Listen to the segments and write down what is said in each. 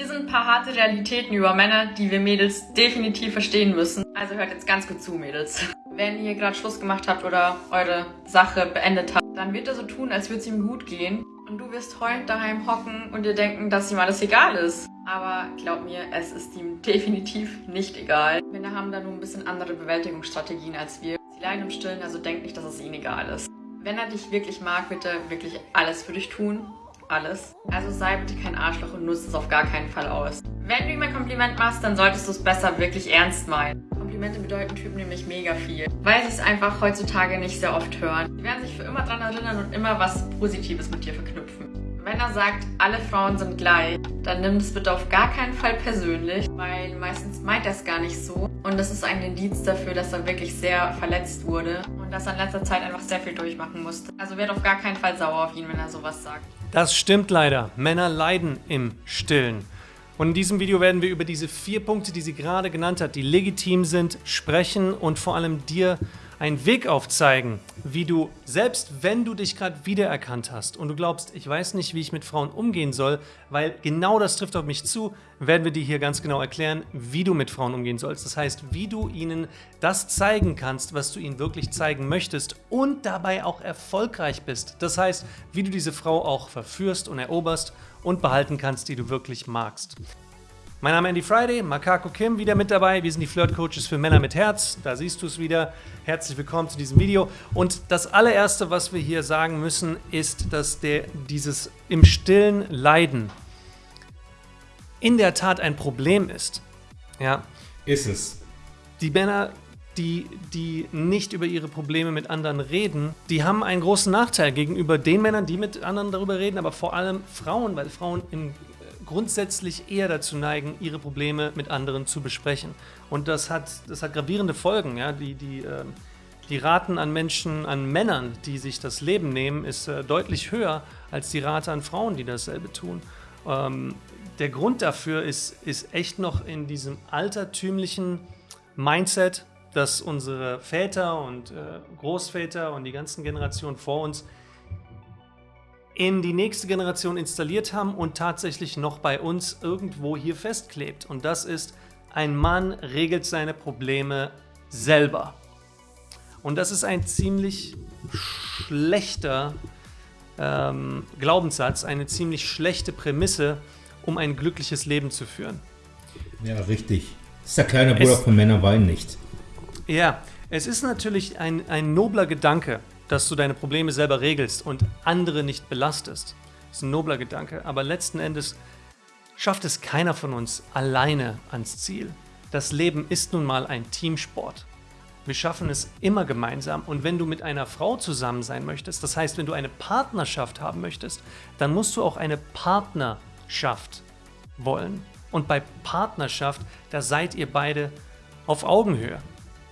Hier sind ein paar harte Realitäten über Männer, die wir Mädels definitiv verstehen müssen. Also hört jetzt ganz gut zu, Mädels. Wenn ihr gerade Schluss gemacht habt oder eure Sache beendet habt, dann wird er so tun, als würde es ihm gut gehen. Und du wirst heulend daheim hocken und dir denken, dass ihm alles egal ist. Aber glaub mir, es ist ihm definitiv nicht egal. Männer haben da nur ein bisschen andere Bewältigungsstrategien als wir. Sie leiden im Stillen, also denkt nicht, dass es ihnen egal ist. Wenn er dich wirklich mag, wird er wirklich alles für dich tun alles. Also sei bitte kein Arschloch und nutze es auf gar keinen Fall aus. Wenn du ihm ein Kompliment machst, dann solltest du es besser wirklich ernst meinen. Komplimente bedeuten Typen nämlich mega viel, weil sie es einfach heutzutage nicht sehr oft hören. Sie werden sich für immer daran erinnern und immer was Positives mit dir verknüpfen. Wenn er sagt, alle Frauen sind gleich, dann nimm es bitte auf gar keinen Fall persönlich, weil meistens meint er es gar nicht so. Und das ist ein Indiz dafür, dass er wirklich sehr verletzt wurde und dass er in letzter Zeit einfach sehr viel durchmachen musste. Also werd auf gar keinen Fall sauer auf ihn, wenn er sowas sagt. Das stimmt leider. Männer leiden im Stillen. Und in diesem Video werden wir über diese vier Punkte, die sie gerade genannt hat, die legitim sind, sprechen und vor allem dir einen Weg aufzeigen, wie du, selbst wenn du dich gerade wiedererkannt hast und du glaubst, ich weiß nicht, wie ich mit Frauen umgehen soll, weil genau das trifft auf mich zu, werden wir dir hier ganz genau erklären, wie du mit Frauen umgehen sollst. Das heißt, wie du ihnen das zeigen kannst, was du ihnen wirklich zeigen möchtest und dabei auch erfolgreich bist. Das heißt, wie du diese Frau auch verführst und eroberst und behalten kannst, die du wirklich magst. Mein Name ist Andy Friday, Makako Kim wieder mit dabei. Wir sind die Flirt Coaches für Männer mit Herz. Da siehst du es wieder. Herzlich willkommen zu diesem Video. Und das allererste, was wir hier sagen müssen, ist, dass der, dieses im stillen Leiden in der Tat ein Problem ist. Ja. Ist es. Die Männer, die, die nicht über ihre Probleme mit anderen reden, die haben einen großen Nachteil gegenüber den Männern, die mit anderen darüber reden, aber vor allem Frauen, weil Frauen im grundsätzlich eher dazu neigen, ihre Probleme mit anderen zu besprechen. Und das hat, das hat gravierende Folgen. Ja? Die, die, äh, die Raten an Menschen, an Männern, die sich das Leben nehmen, ist äh, deutlich höher als die Rate an Frauen, die dasselbe tun. Ähm, der Grund dafür ist, ist echt noch in diesem altertümlichen Mindset, das unsere Väter und äh, Großväter und die ganzen Generationen vor uns in die nächste Generation installiert haben und tatsächlich noch bei uns irgendwo hier festklebt. Und das ist, ein Mann regelt seine Probleme selber. Und das ist ein ziemlich schlechter ähm, Glaubenssatz, eine ziemlich schlechte Prämisse, um ein glückliches Leben zu führen. Ja, richtig. Das ist der kleine Bruder es, von Männer weinen nicht. Ja, es ist natürlich ein, ein nobler Gedanke, dass du deine Probleme selber regelst und andere nicht belastest. Das ist ein nobler Gedanke, aber letzten Endes schafft es keiner von uns alleine ans Ziel. Das Leben ist nun mal ein Teamsport. Wir schaffen es immer gemeinsam und wenn du mit einer Frau zusammen sein möchtest, das heißt, wenn du eine Partnerschaft haben möchtest, dann musst du auch eine Partnerschaft wollen. Und bei Partnerschaft, da seid ihr beide auf Augenhöhe.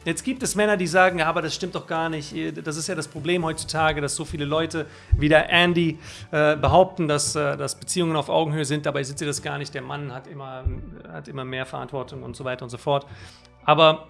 Jetzt gibt es Männer, die sagen, ja, aber das stimmt doch gar nicht. Das ist ja das Problem heutzutage, dass so viele Leute wie der Andy äh, behaupten, dass, äh, dass Beziehungen auf Augenhöhe sind. Dabei sind sie das gar nicht. Der Mann hat immer, hat immer mehr Verantwortung und so weiter und so fort. Aber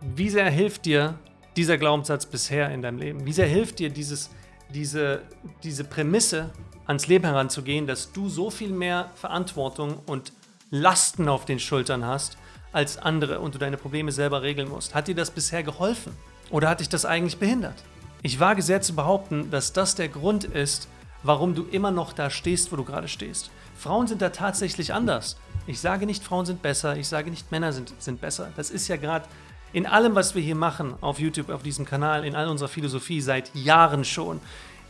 wie sehr hilft dir dieser Glaubenssatz bisher in deinem Leben? Wie sehr hilft dir dieses, diese, diese Prämisse, ans Leben heranzugehen, dass du so viel mehr Verantwortung und Lasten auf den Schultern hast, als andere und du deine Probleme selber regeln musst. Hat dir das bisher geholfen? Oder hat dich das eigentlich behindert? Ich wage sehr zu behaupten, dass das der Grund ist, warum du immer noch da stehst, wo du gerade stehst. Frauen sind da tatsächlich anders. Ich sage nicht, Frauen sind besser, ich sage nicht, Männer sind, sind besser. Das ist ja gerade in allem, was wir hier machen, auf YouTube, auf diesem Kanal, in all unserer Philosophie seit Jahren schon,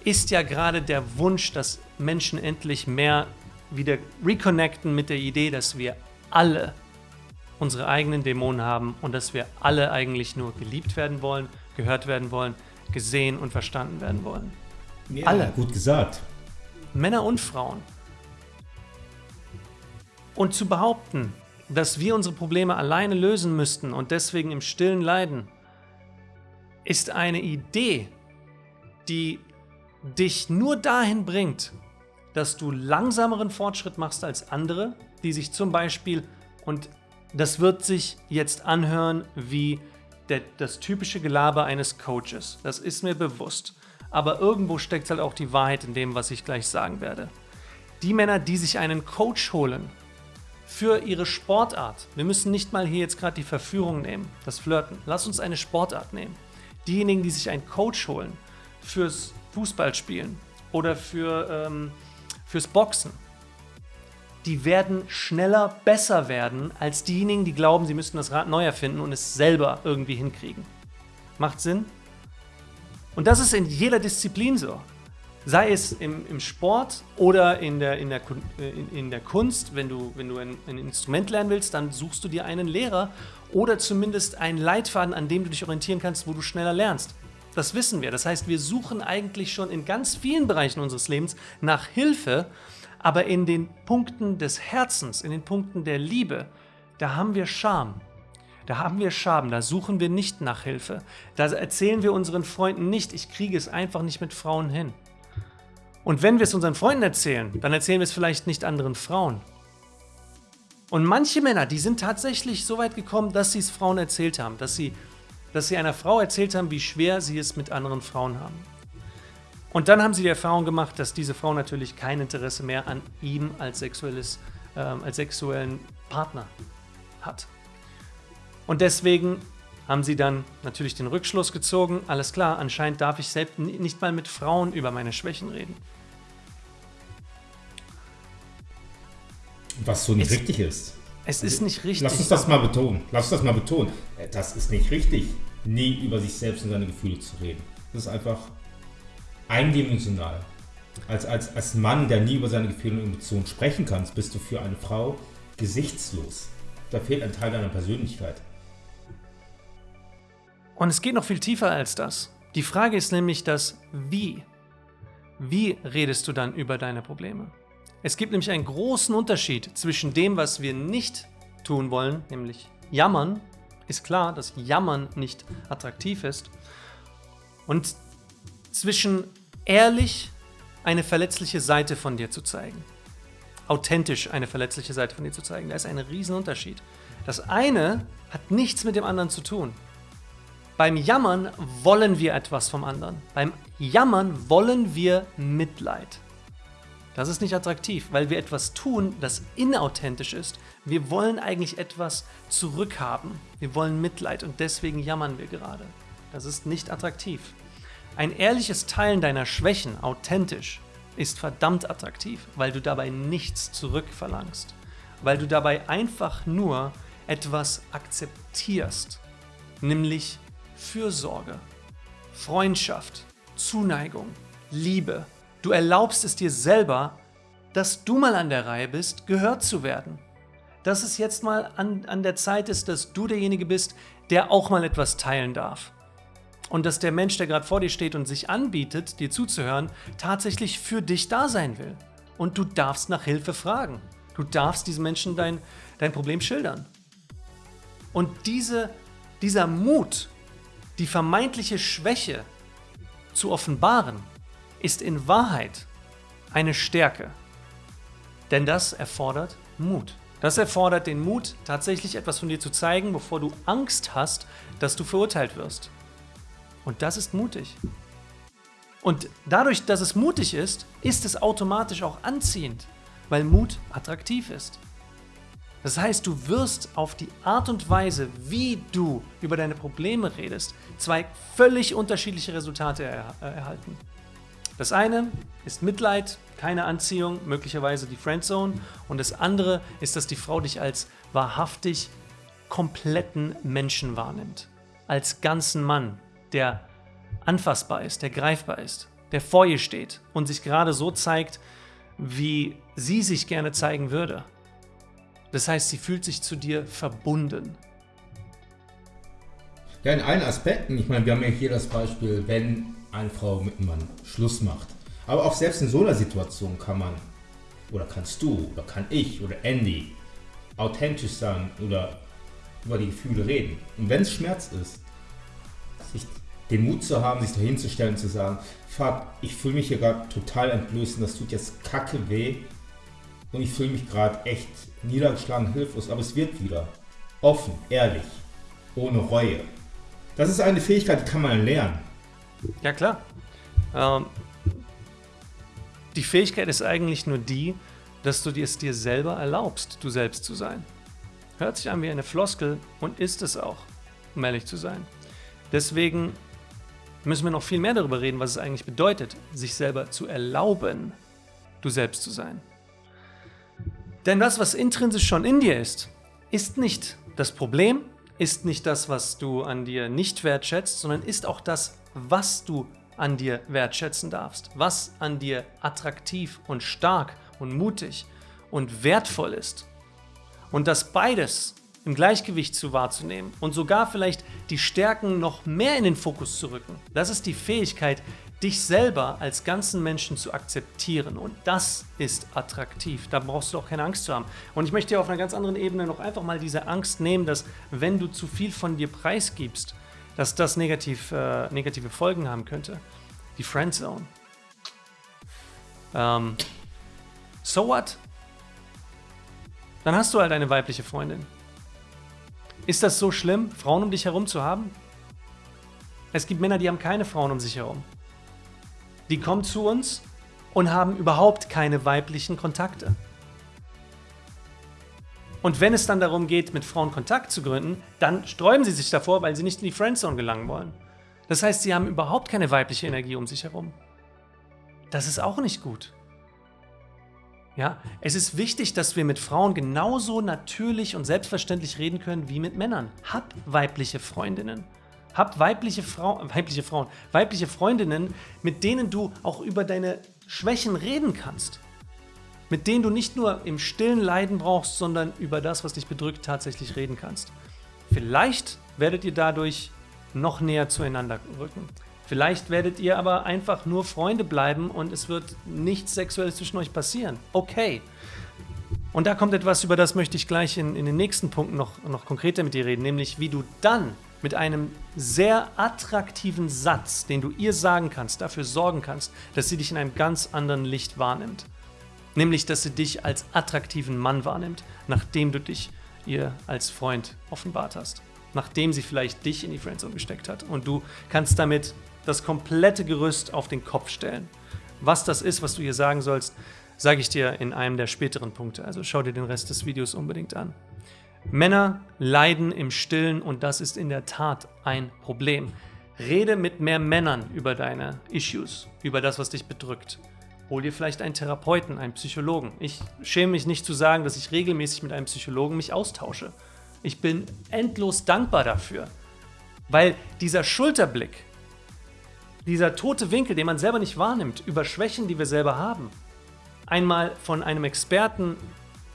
ist ja gerade der Wunsch, dass Menschen endlich mehr wieder reconnecten mit der Idee, dass wir alle unsere eigenen Dämonen haben und dass wir alle eigentlich nur geliebt werden wollen, gehört werden wollen, gesehen und verstanden werden wollen. Ja, alle. Gut gesagt. Männer und Frauen. Und zu behaupten, dass wir unsere Probleme alleine lösen müssten und deswegen im stillen leiden, ist eine Idee, die dich nur dahin bringt, dass du langsameren Fortschritt machst als andere, die sich zum Beispiel, und das wird sich jetzt anhören wie der, das typische Gelaber eines Coaches. Das ist mir bewusst. Aber irgendwo steckt halt auch die Wahrheit in dem, was ich gleich sagen werde. Die Männer, die sich einen Coach holen für ihre Sportart. Wir müssen nicht mal hier jetzt gerade die Verführung nehmen, das Flirten. Lass uns eine Sportart nehmen. Diejenigen, die sich einen Coach holen fürs Fußballspielen oder für, ähm, fürs Boxen, die werden schneller besser werden als diejenigen, die glauben, sie müssten das Rad neu erfinden und es selber irgendwie hinkriegen. Macht Sinn? Und das ist in jeder Disziplin so. Sei es im, im Sport oder in der, in, der, äh, in, in der Kunst, wenn du, wenn du ein, ein Instrument lernen willst, dann suchst du dir einen Lehrer oder zumindest einen Leitfaden, an dem du dich orientieren kannst, wo du schneller lernst. Das wissen wir. Das heißt, wir suchen eigentlich schon in ganz vielen Bereichen unseres Lebens nach Hilfe, aber in den Punkten des Herzens, in den Punkten der Liebe, da haben wir Scham. Da haben wir Scham, da suchen wir nicht nach Hilfe. Da erzählen wir unseren Freunden nicht, ich kriege es einfach nicht mit Frauen hin. Und wenn wir es unseren Freunden erzählen, dann erzählen wir es vielleicht nicht anderen Frauen. Und manche Männer, die sind tatsächlich so weit gekommen, dass sie es Frauen erzählt haben, dass sie, dass sie einer Frau erzählt haben, wie schwer sie es mit anderen Frauen haben. Und dann haben sie die Erfahrung gemacht, dass diese Frau natürlich kein Interesse mehr an ihm als, sexuelles, äh, als sexuellen Partner hat. Und deswegen haben sie dann natürlich den Rückschluss gezogen, alles klar, anscheinend darf ich selbst nicht mal mit Frauen über meine Schwächen reden. Was so nicht es, richtig ist. Es ist nicht richtig. Lass uns das mal betonen. Lass uns das mal betonen. Äh, das ist nicht richtig, nie über sich selbst und seine Gefühle zu reden. Das ist einfach eindimensional. Als, als, als Mann, der nie über seine Gefühle und Emotionen sprechen kann, bist du für eine Frau gesichtslos. Da fehlt ein Teil deiner Persönlichkeit. Und es geht noch viel tiefer als das. Die Frage ist nämlich das Wie. Wie redest du dann über deine Probleme? Es gibt nämlich einen großen Unterschied zwischen dem, was wir nicht tun wollen, nämlich jammern. Ist klar, dass Jammern nicht attraktiv ist. Und zwischen ehrlich eine verletzliche Seite von dir zu zeigen. Authentisch eine verletzliche Seite von dir zu zeigen. Da ist ein Riesenunterschied. Das eine hat nichts mit dem anderen zu tun. Beim Jammern wollen wir etwas vom anderen. Beim Jammern wollen wir Mitleid. Das ist nicht attraktiv, weil wir etwas tun, das inauthentisch ist. Wir wollen eigentlich etwas zurückhaben. Wir wollen Mitleid und deswegen jammern wir gerade. Das ist nicht attraktiv. Ein ehrliches Teilen deiner Schwächen, authentisch, ist verdammt attraktiv, weil du dabei nichts zurückverlangst. Weil du dabei einfach nur etwas akzeptierst, nämlich Fürsorge, Freundschaft, Zuneigung, Liebe. Du erlaubst es dir selber, dass du mal an der Reihe bist, gehört zu werden. Dass es jetzt mal an, an der Zeit ist, dass du derjenige bist, der auch mal etwas teilen darf. Und dass der Mensch, der gerade vor dir steht und sich anbietet, dir zuzuhören, tatsächlich für dich da sein will. Und du darfst nach Hilfe fragen. Du darfst diesem Menschen dein, dein Problem schildern. Und diese, dieser Mut, die vermeintliche Schwäche zu offenbaren, ist in Wahrheit eine Stärke. Denn das erfordert Mut. Das erfordert den Mut, tatsächlich etwas von dir zu zeigen, bevor du Angst hast, dass du verurteilt wirst. Und das ist mutig. Und dadurch, dass es mutig ist, ist es automatisch auch anziehend, weil Mut attraktiv ist. Das heißt, du wirst auf die Art und Weise, wie du über deine Probleme redest, zwei völlig unterschiedliche Resultate er äh, erhalten. Das eine ist Mitleid, keine Anziehung, möglicherweise die Friendzone. Und das andere ist, dass die Frau dich als wahrhaftig kompletten Menschen wahrnimmt. Als ganzen Mann, der anfassbar ist, der greifbar ist, der vor ihr steht und sich gerade so zeigt, wie sie sich gerne zeigen würde. Das heißt, sie fühlt sich zu dir verbunden. Ja, in allen Aspekten. Ich meine, wir haben ja hier das Beispiel, wenn eine Frau mit einem Mann Schluss macht. Aber auch selbst in so einer Situation kann man, oder kannst du, oder kann ich, oder Andy authentisch sein oder über die Gefühle reden. Und wenn es Schmerz ist, sich den Mut zu haben, sich dahin zu stellen und zu sagen, Fuck, ich fühle mich hier gerade total entblößt und das tut jetzt kacke weh und ich fühle mich gerade echt niedergeschlagen, hilflos, aber es wird wieder. Offen, ehrlich, ohne Reue. Das ist eine Fähigkeit, die kann man lernen. Ja, klar. Ähm, die Fähigkeit ist eigentlich nur die, dass du es dir selber erlaubst, du selbst zu sein. Hört sich an wie eine Floskel und ist es auch, um ehrlich zu sein. Deswegen müssen wir noch viel mehr darüber reden, was es eigentlich bedeutet, sich selber zu erlauben, du selbst zu sein. Denn das, was intrinsisch schon in dir ist, ist nicht das Problem, ist nicht das, was du an dir nicht wertschätzt, sondern ist auch das, was du an dir wertschätzen darfst, was an dir attraktiv und stark und mutig und wertvoll ist. Und das beides im Gleichgewicht zu wahrzunehmen und sogar vielleicht die Stärken noch mehr in den Fokus zu rücken. Das ist die Fähigkeit, dich selber als ganzen Menschen zu akzeptieren. Und das ist attraktiv. Da brauchst du auch keine Angst zu haben. Und ich möchte dir auf einer ganz anderen Ebene noch einfach mal diese Angst nehmen, dass wenn du zu viel von dir preisgibst, dass das negativ, äh, negative Folgen haben könnte. Die Friendzone. Ähm, so what? Dann hast du halt eine weibliche Freundin. Ist das so schlimm, Frauen um dich herum zu haben? Es gibt Männer, die haben keine Frauen um sich herum. Die kommen zu uns und haben überhaupt keine weiblichen Kontakte. Und wenn es dann darum geht, mit Frauen Kontakt zu gründen, dann sträuben sie sich davor, weil sie nicht in die Friendzone gelangen wollen. Das heißt, sie haben überhaupt keine weibliche Energie um sich herum. Das ist auch nicht gut. Ja, es ist wichtig, dass wir mit Frauen genauso natürlich und selbstverständlich reden können wie mit Männern. Hab weibliche Freundinnen. Hab weibliche, Frau, weibliche Frauen, weibliche Freundinnen, mit denen du auch über deine Schwächen reden kannst. Mit denen du nicht nur im stillen Leiden brauchst, sondern über das, was dich bedrückt, tatsächlich reden kannst. Vielleicht werdet ihr dadurch noch näher zueinander rücken. Vielleicht werdet ihr aber einfach nur Freunde bleiben und es wird nichts Sexuelles zwischen euch passieren. Okay. Und da kommt etwas, über das möchte ich gleich in, in den nächsten Punkten noch, noch konkreter mit dir reden, nämlich wie du dann mit einem sehr attraktiven Satz, den du ihr sagen kannst, dafür sorgen kannst, dass sie dich in einem ganz anderen Licht wahrnimmt. Nämlich, dass sie dich als attraktiven Mann wahrnimmt, nachdem du dich ihr als Freund offenbart hast. Nachdem sie vielleicht dich in die Friendzone gesteckt hat. Und du kannst damit das komplette Gerüst auf den Kopf stellen. Was das ist, was du hier sagen sollst, sage ich dir in einem der späteren Punkte. Also schau dir den Rest des Videos unbedingt an. Männer leiden im Stillen und das ist in der Tat ein Problem. Rede mit mehr Männern über deine Issues, über das, was dich bedrückt. Hol dir vielleicht einen Therapeuten, einen Psychologen. Ich schäme mich nicht zu sagen, dass ich regelmäßig mit einem Psychologen mich austausche. Ich bin endlos dankbar dafür, weil dieser Schulterblick, dieser tote Winkel, den man selber nicht wahrnimmt, über Schwächen, die wir selber haben, einmal von einem Experten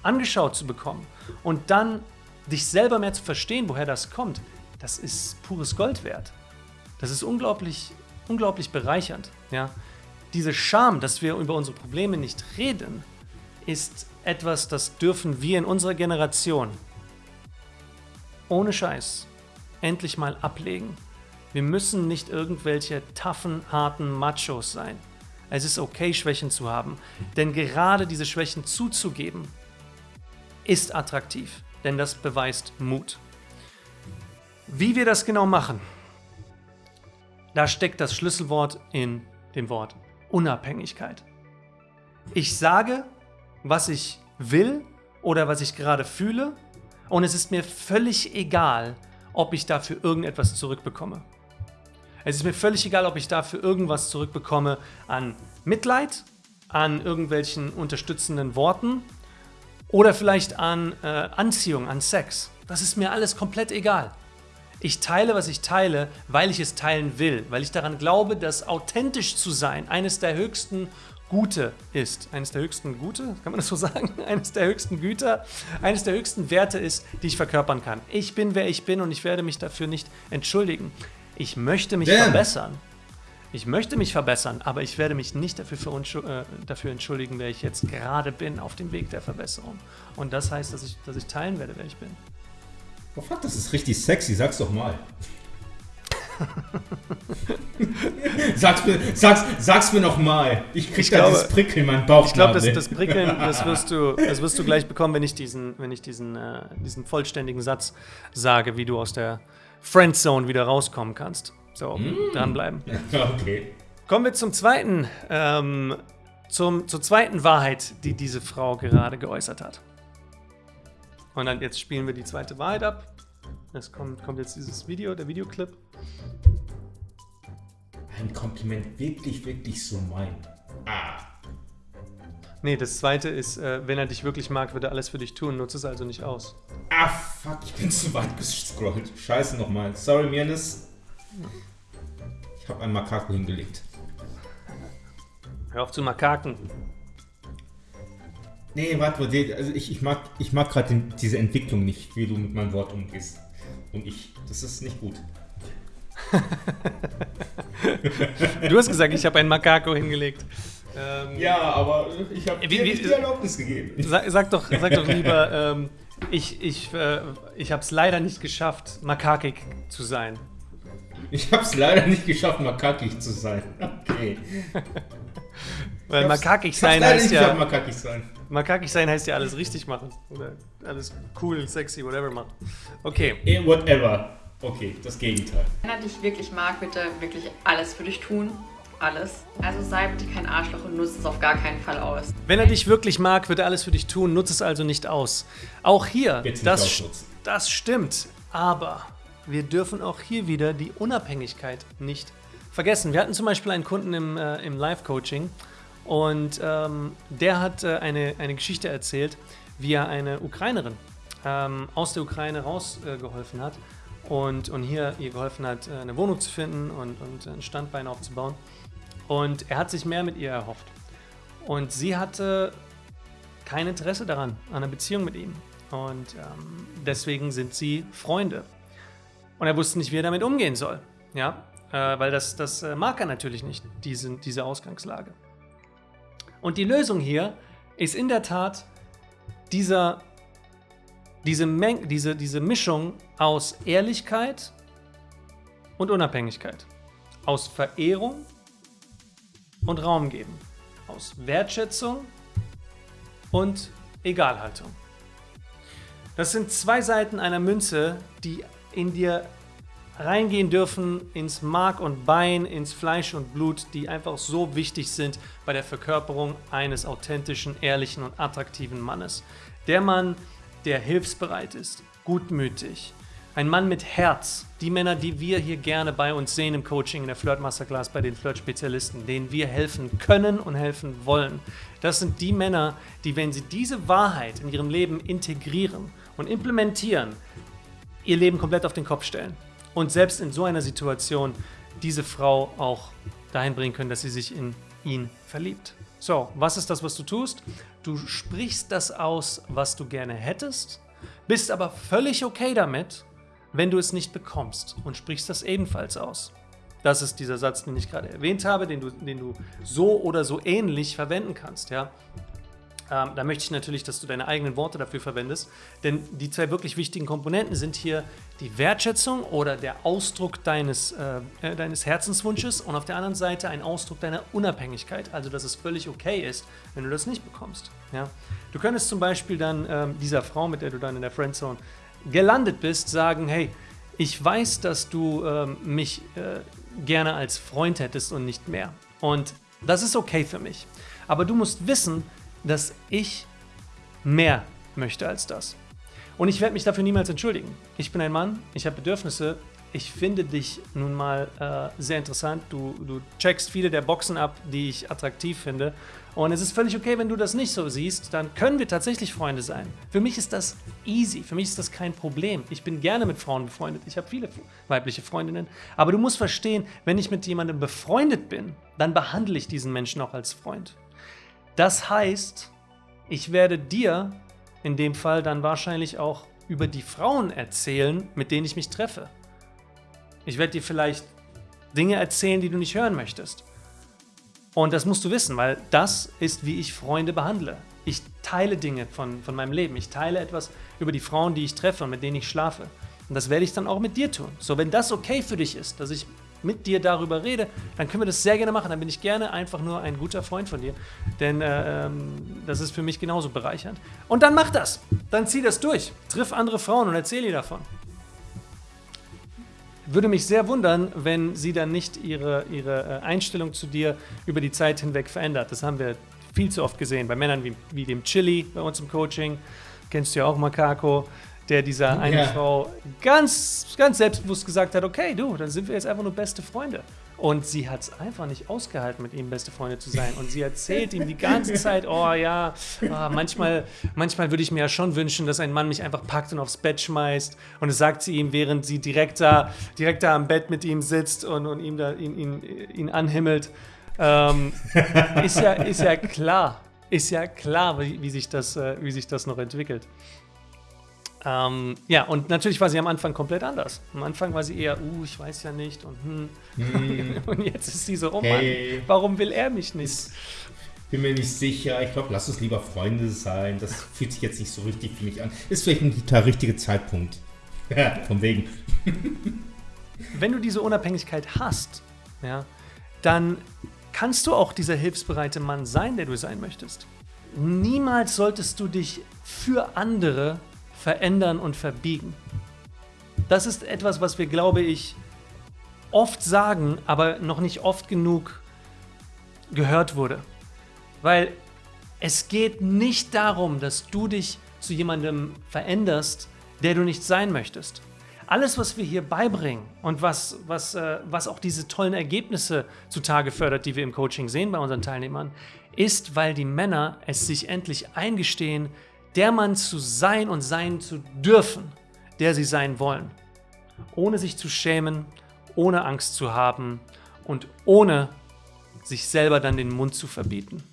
angeschaut zu bekommen und dann dich selber mehr zu verstehen, woher das kommt, das ist pures Gold wert. Das ist unglaublich, unglaublich bereichernd. Ja? Diese Scham, dass wir über unsere Probleme nicht reden, ist etwas, das dürfen wir in unserer Generation ohne Scheiß endlich mal ablegen. Wir müssen nicht irgendwelche taffen, harten Machos sein. Es ist okay, Schwächen zu haben, denn gerade diese Schwächen zuzugeben, ist attraktiv, denn das beweist Mut. Wie wir das genau machen, da steckt das Schlüsselwort in dem Wort Unabhängigkeit. Ich sage, was ich will oder was ich gerade fühle und es ist mir völlig egal, ob ich dafür irgendetwas zurückbekomme. Es ist mir völlig egal, ob ich dafür irgendwas zurückbekomme an Mitleid, an irgendwelchen unterstützenden Worten oder vielleicht an äh, Anziehung, an Sex. Das ist mir alles komplett egal. Ich teile, was ich teile, weil ich es teilen will, weil ich daran glaube, dass authentisch zu sein eines der höchsten Gute ist. Eines der höchsten Gute, kann man das so sagen? Eines der höchsten Güter, eines der höchsten Werte ist, die ich verkörpern kann. Ich bin, wer ich bin und ich werde mich dafür nicht entschuldigen. Ich möchte mich Damn. verbessern. Ich möchte mich verbessern, aber ich werde mich nicht dafür, äh, dafür entschuldigen, wer ich jetzt gerade bin auf dem Weg der Verbesserung. Und das heißt, dass ich, dass ich teilen werde, wer ich bin. Oh fuck, das ist richtig sexy, sag's doch mal. sag's, mir, sag's, sag's mir noch mal. Ich krieg ich da glaube, dieses Prickeln in meinen Bauch. Ich glaube, das, das Prickeln, das wirst, du, das wirst du gleich bekommen, wenn ich diesen, wenn ich diesen, äh, diesen vollständigen Satz sage, wie du aus der Friendzone wieder rauskommen kannst. So, mm. dranbleiben. Okay. Kommen wir zum zweiten ähm, zum, zur zweiten Wahrheit, die diese Frau gerade geäußert hat. Und dann jetzt spielen wir die zweite Wahrheit ab. Es kommt, kommt jetzt dieses Video, der Videoclip. Ein Kompliment wirklich, wirklich so mein. Ah. Nee, das zweite ist, äh, wenn er dich wirklich mag, wird er alles für dich tun. Nutze es also nicht aus. Ah, fuck, ich bin zu weit gescrollt. Scheiße nochmal. Sorry, Mirnes. Ich habe ein Makako hingelegt. Hör auf zu makaken. Nee, warte, warte, also ich, ich mag, ich mag gerade diese Entwicklung nicht, wie du mit meinem Wort umgehst. Und ich, das ist nicht gut. Du hast gesagt, ich habe ein Makako hingelegt. Ähm, Ja, aber ich habe dir wie- nicht die Erlaubnis gegeben. sag, sag, doch, sag doch lieber, ähm, ich, ich, äh, ich habe es leider nicht geschafft, makakig zu sein. Ich habe es leider nicht geschafft, makakig zu sein. Okay. Weil makakig ich hab's sein leider heißt nicht ja, geschafft, makakig sein. makakig sein heißt ja alles richtig machen. Oder alles cool, sexy, whatever machen. Okay. Eh, whatever. Okay, das Gegenteil. Wenn er dich wirklich mag, bitte wirklich alles für dich tun. Alles. Also sei bitte kein Arschloch und nutze es auf gar keinen Fall aus. Wenn er dich wirklich mag, wird er alles für dich tun, nutze es also nicht aus. Auch hier, das, das stimmt, aber wir dürfen auch hier wieder die Unabhängigkeit nicht vergessen. Wir hatten zum Beispiel einen Kunden im, äh, im Live-Coaching und ähm, der hat äh, eine, eine Geschichte erzählt, wie er eine Ukrainerin ähm, aus der Ukraine rausgeholfen äh, geholfen hat und, und hier ihr geholfen hat, äh, eine Wohnung zu finden und, und ein Standbein aufzubauen. Und er hat sich mehr mit ihr erhofft. Und sie hatte kein Interesse daran, an einer Beziehung mit ihm. Und ähm, deswegen sind sie Freunde. Und er wusste nicht, wie er damit umgehen soll. Ja, äh, weil das, das äh, mag er natürlich nicht, diese, diese Ausgangslage. Und die Lösung hier ist in der Tat dieser, diese, Meng diese, diese Mischung aus Ehrlichkeit und Unabhängigkeit. Aus Verehrung und Raum geben. Aus Wertschätzung und Egalhaltung. Das sind zwei Seiten einer Münze, die in dir reingehen dürfen ins Mark und Bein, ins Fleisch und Blut, die einfach so wichtig sind bei der Verkörperung eines authentischen, ehrlichen und attraktiven Mannes. Der Mann, der hilfsbereit ist, gutmütig, ein Mann mit Herz, die Männer, die wir hier gerne bei uns sehen im Coaching, in der Flirt Masterclass, bei den Flirt-Spezialisten, denen wir helfen können und helfen wollen. Das sind die Männer, die, wenn sie diese Wahrheit in ihrem Leben integrieren und implementieren, ihr Leben komplett auf den Kopf stellen und selbst in so einer Situation diese Frau auch dahin bringen können, dass sie sich in ihn verliebt. So, was ist das, was du tust? Du sprichst das aus, was du gerne hättest, bist aber völlig okay damit, wenn du es nicht bekommst und sprichst das ebenfalls aus. Das ist dieser Satz, den ich gerade erwähnt habe, den du, den du so oder so ähnlich verwenden kannst. Ja? Ähm, da möchte ich natürlich, dass du deine eigenen Worte dafür verwendest, denn die zwei wirklich wichtigen Komponenten sind hier die Wertschätzung oder der Ausdruck deines, äh, äh, deines Herzenswunsches und auf der anderen Seite ein Ausdruck deiner Unabhängigkeit, also dass es völlig okay ist, wenn du das nicht bekommst. Ja? Du könntest zum Beispiel dann ähm, dieser Frau, mit der du dann in der Friendzone gelandet bist, sagen, hey, ich weiß, dass du ähm, mich äh, gerne als Freund hättest und nicht mehr. Und das ist okay für mich. Aber du musst wissen, dass ich mehr möchte als das. Und ich werde mich dafür niemals entschuldigen. Ich bin ein Mann, ich habe Bedürfnisse. Ich finde dich nun mal äh, sehr interessant. Du, du checkst viele der Boxen ab, die ich attraktiv finde. Und es ist völlig okay, wenn du das nicht so siehst, dann können wir tatsächlich Freunde sein. Für mich ist das easy, für mich ist das kein Problem. Ich bin gerne mit Frauen befreundet. Ich habe viele weibliche Freundinnen. Aber du musst verstehen, wenn ich mit jemandem befreundet bin, dann behandle ich diesen Menschen auch als Freund. Das heißt, ich werde dir in dem Fall dann wahrscheinlich auch über die Frauen erzählen, mit denen ich mich treffe. Ich werde dir vielleicht Dinge erzählen, die du nicht hören möchtest. Und das musst du wissen, weil das ist, wie ich Freunde behandle. Ich teile Dinge von, von meinem Leben. Ich teile etwas über die Frauen, die ich treffe und mit denen ich schlafe. Und das werde ich dann auch mit dir tun. So, wenn das okay für dich ist, dass ich mit dir darüber rede, dann können wir das sehr gerne machen. Dann bin ich gerne einfach nur ein guter Freund von dir. Denn äh, ähm, das ist für mich genauso bereichernd. Und dann mach das. Dann zieh das durch. Triff andere Frauen und erzähl ihr davon. Würde mich sehr wundern, wenn sie dann nicht ihre, ihre äh, Einstellung zu dir über die Zeit hinweg verändert. Das haben wir viel zu oft gesehen. Bei Männern wie, wie dem Chili bei uns im Coaching. Kennst du ja auch, Makako, der dieser eine Ja. Frau ganz, ganz selbstbewusst gesagt hat, okay, du, dann sind wir jetzt einfach nur beste Freunde. Und sie hat es einfach nicht ausgehalten, mit ihm beste Freunde zu sein. Und sie erzählt ihm die ganze Zeit, oh ja, ah, manchmal, manchmal würde ich mir ja schon wünschen, dass ein Mann mich einfach packt und aufs Bett schmeißt. Und das sagt sie ihm, während sie direkt da, direkt da am Bett mit ihm sitzt und, und ihm da, ihn, ihn, ihn anhimmelt. Ähm, ist, ja, ist ja klar, ist ja klar, wie, wie, sich, das, äh, wie sich das noch entwickelt. Ähm, ja, und natürlich war sie am Anfang komplett anders. Am Anfang war sie eher, uh, ich weiß ja nicht und hm. Und jetzt ist sie so, oh Mann, Hey. warum will er mich nicht? Bin mir nicht sicher. Ich glaube, lass uns lieber Freunde sein. Das fühlt sich jetzt nicht so richtig für mich an. Ist vielleicht nicht der richtige Zeitpunkt. Ja, von wegen. Wenn du diese Unabhängigkeit hast, ja, dann kannst du auch dieser hilfsbereite Mann sein, der du sein möchtest. Niemals solltest du dich für andere verändern und verbiegen. Das ist etwas, was wir, glaube ich, oft sagen, aber noch nicht oft genug gehört wurde. Weil es geht nicht darum, dass du dich zu jemandem veränderst, der du nicht sein möchtest. Alles, was wir hier beibringen und was, was, äh, was auch diese tollen Ergebnisse zutage fördert, die wir im Coaching sehen bei unseren Teilnehmern, ist, weil die Männer es sich endlich eingestehen, der Mann zu sein und sein zu dürfen, der sie sein wollen. Ohne sich zu schämen, ohne Angst zu haben und ohne sich selber dann den Mund zu verbieten.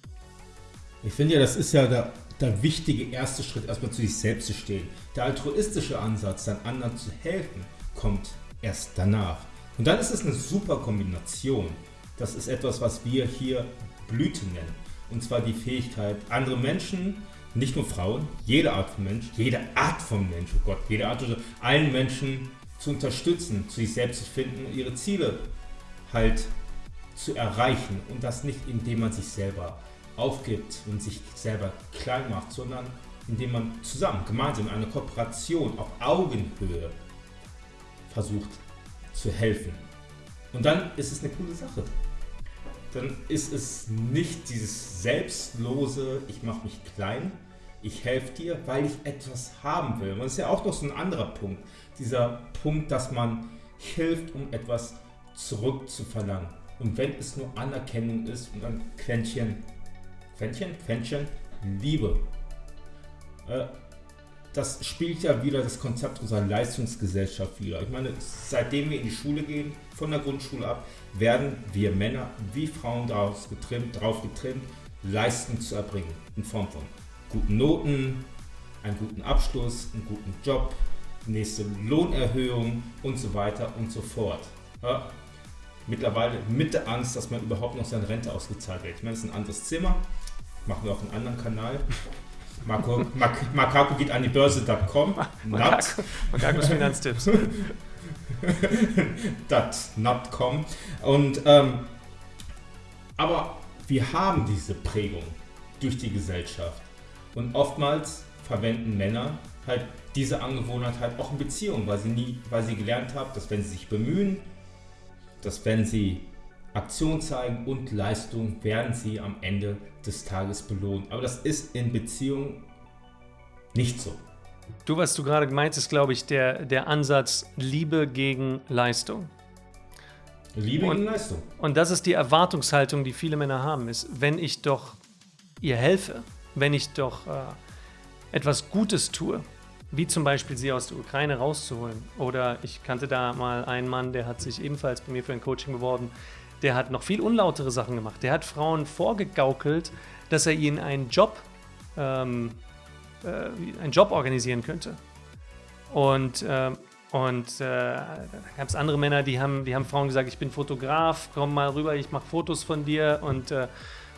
Ich finde ja, das ist ja der, der wichtige erste Schritt, erstmal zu sich selbst zu stehen. Der altruistische Ansatz, dann anderen zu helfen, kommt erst danach. Und dann ist es eine super Kombination. Das ist etwas, was wir hier Blüte nennen. Und zwar die Fähigkeit, andere Menschen, nicht nur Frauen, jede Art von Mensch, jede Art von Mensch, oh Gott, jede Art, also allen Menschen zu unterstützen, zu sich selbst zu finden und ihre Ziele halt zu erreichen. Und das nicht, indem man sich selber aufgibt und sich selber klein macht, sondern indem man zusammen, gemeinsam in einer Kooperation auf Augenhöhe versucht zu helfen. Und dann ist es eine coole Sache. Dann ist es nicht dieses selbstlose, ich mache mich klein, ich helfe dir, weil ich etwas haben will. Und das ist ja auch noch so ein anderer Punkt. Dieser Punkt, dass man hilft, um etwas zurückzuverlangen. Und wenn es nur Anerkennung ist und ein Quäntchen, Quäntchen, Quäntchen, Liebe. Äh, das spielt ja wieder das Konzept unserer Leistungsgesellschaft wieder. Ich meine, seitdem wir in die Schule gehen, von der Grundschule ab, werden wir Männer wie Frauen daraus getrimmt, darauf getrimmt, Leistung zu erbringen. In Form von guten Noten, einen guten Abschluss, einen guten Job, nächste Lohnerhöhung und so weiter und so fort. Ja, mittlerweile mit der Angst, dass man überhaupt noch seine Rente ausgezahlt wird. Ich meine, das ist ein anderes Zimmer. Machen wir auf einem anderen Kanal. Marco, Mak Makako geht an die Börse.com. Makakos Finanztipps. .com. Und ähm, aber wir haben diese Prägung durch die Gesellschaft. Und oftmals verwenden Männer halt diese Angewohnheit halt auch in Beziehungen, weil sie nie, weil sie gelernt haben, dass wenn sie sich bemühen, dass wenn sie Aktion zeigen und Leistung, werden sie am Ende des Tages belohnt. Aber das ist in Beziehungen nicht so. Du, was du gerade meinst, ist, glaube ich, der, der Ansatz Liebe gegen Leistung. Liebe Und- gegen Leistung. Und das ist die Erwartungshaltung, die viele Männer haben, ist, wenn ich doch ihr helfe, wenn ich doch äh, etwas Gutes tue, wie zum Beispiel sie aus der Ukraine rauszuholen. Oder ich kannte da mal einen Mann, der hat sich ebenfalls bei mir für ein Coaching beworben, der hat noch viel unlautere Sachen gemacht. Der hat Frauen vorgegaukelt, dass er ihnen einen Job, ähm, äh, einen Job organisieren könnte. Und, ähm, und äh, da gab es andere Männer, die haben, die haben Frauen gesagt, ich bin Fotograf, komm mal rüber, ich mache Fotos von dir. Und, äh,